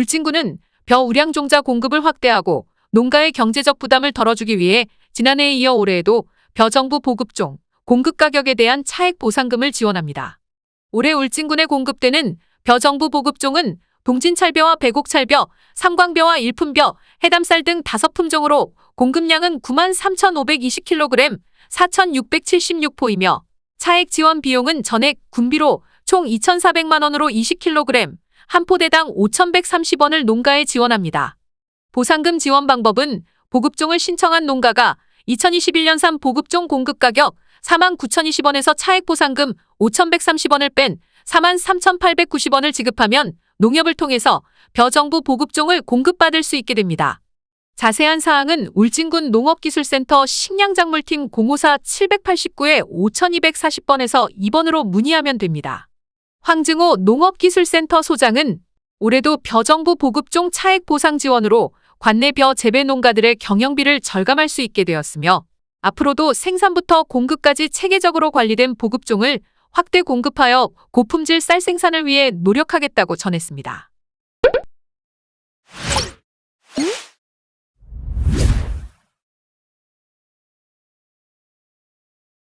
울진군은 벼 우량 종자 공급을 확대하고 농가의 경제적 부담을 덜어주기 위해 지난해에 이어 올해에도 벼 정부 보급종 공급 가격에 대한 차액 보상금을 지원합니다. 올해 울진군에 공급되는 벼 정부 보급종은 동진찰벼와 배곡찰벼, 삼광벼와 일품벼, 해담쌀 등 다섯 품종으로 공급량은 9만 3,520kg, 4,676포이며 차액 지원 비용은 전액 군비로 총 2,400만 원으로 20kg, 한 포대당 5,130원을 농가에 지원합니다. 보상금 지원 방법은 보급종을 신청한 농가가 2021년산 보급종 공급 가격 49,020원에서 차액 보상금 5,130원을 뺀 43,890원을 지급하면 농협을 통해서 벼정부 보급종을 공급받을 수 있게 됩니다. 자세한 사항은 울진군 농업기술센터 식량작물팀 054-789에 5240번에서 2번으로 문의하면 됩니다. 황증호 농업기술센터 소장은 올해도 벼정부 보급종 차액 보상 지원으로 관내 벼 재배 농가들의 경영비를 절감할 수 있게 되었으며 앞으로도 생산부터 공급까지 체계적으로 관리된 보급종을 확대 공급하여 고품질 쌀 생산을 위해 노력하겠다고 전했습니다.